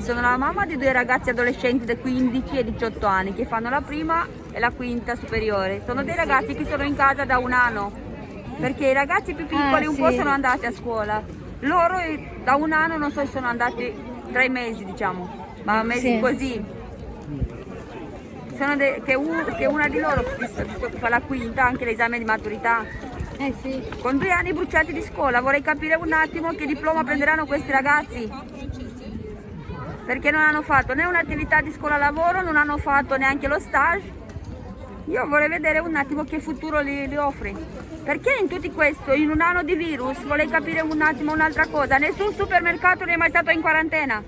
sono la mamma di due ragazzi adolescenti di 15 e 18 anni che fanno la prima e la quinta superiore. Sono dei ragazzi che sono in casa da un anno, perché i ragazzi più piccoli Ah, un sì. po' sono andati a scuola. Loro eh, da un anno non so se sono andati tre mesi, diciamo, ma mesi Sì. così. Sono che, un- che una di loro che fa la quinta, anche l'esame di maturità, Eh sì. con due anni bruciati di scuola, vorrei capire un attimo che diploma prenderanno questi ragazzi. Perché non hanno fatto né un'attività di scuola lavoro, non hanno fatto neanche lo stage. Io vorrei vedere un attimo che futuro li, li offre. Perché in tutto questo, in un anno di virus, vorrei capire un attimo un'altra cosa. Nessun supermercato ne è mai stato in quarantena.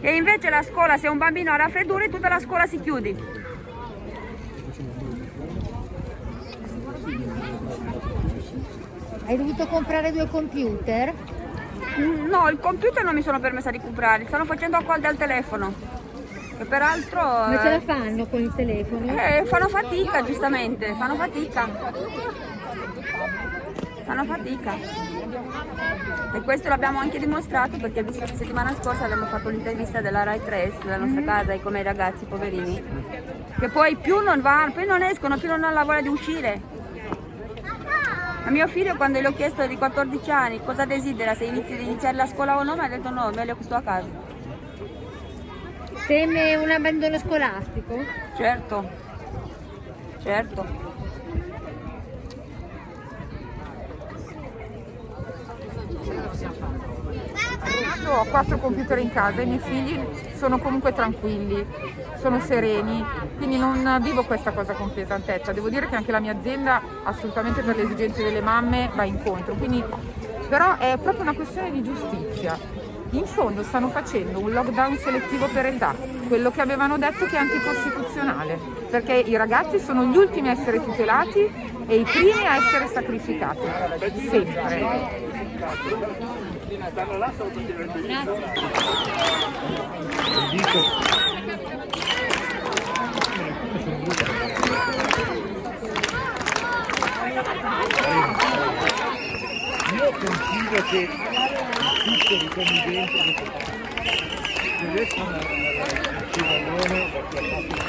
E invece la scuola, se un bambino ha raffreddore, tutta la scuola si chiude. Hai dovuto comprare due computer? No, il computer non mi sono permessa di comprare, stanno facendo a call dal telefono. E peraltro Ma ce eh, la fanno con il telefono? eh, fanno fatica, giustamente, fanno fatica. Fanno fatica. E questo l'abbiamo anche dimostrato perché visto che settimana scorsa abbiamo fatto l'intervista della Rai 3 sulla nostra casa e come i ragazzi poverini. Che poi più non vanno, più non escono, più non hanno la voglia di uscire. A mio figlio quando gli ho chiesto di 14 anni cosa desidera, se inizi di iniziare la scuola o no, mi ha detto no, meglio che sto a casa. Teme un abbandono scolastico? Certo, certo. Io ho quattro computer in casa e i miei figli sono comunque tranquilli, sono sereni, quindi non vivo questa cosa con pesantezza. Devo dire che anche la mia azienda assolutamente per le esigenze delle mamme va incontro, quindi, però è proprio una questione di giustizia. In fondo stanno facendo un lockdown selettivo per età, quello che avevano detto che è anticostituzionale, perché i ragazzi sono gli ultimi a essere tutelati e i primi a essere sacrificati, sempre. Io confido che tutto di convivenza che riescono a il civallone perché ha fatto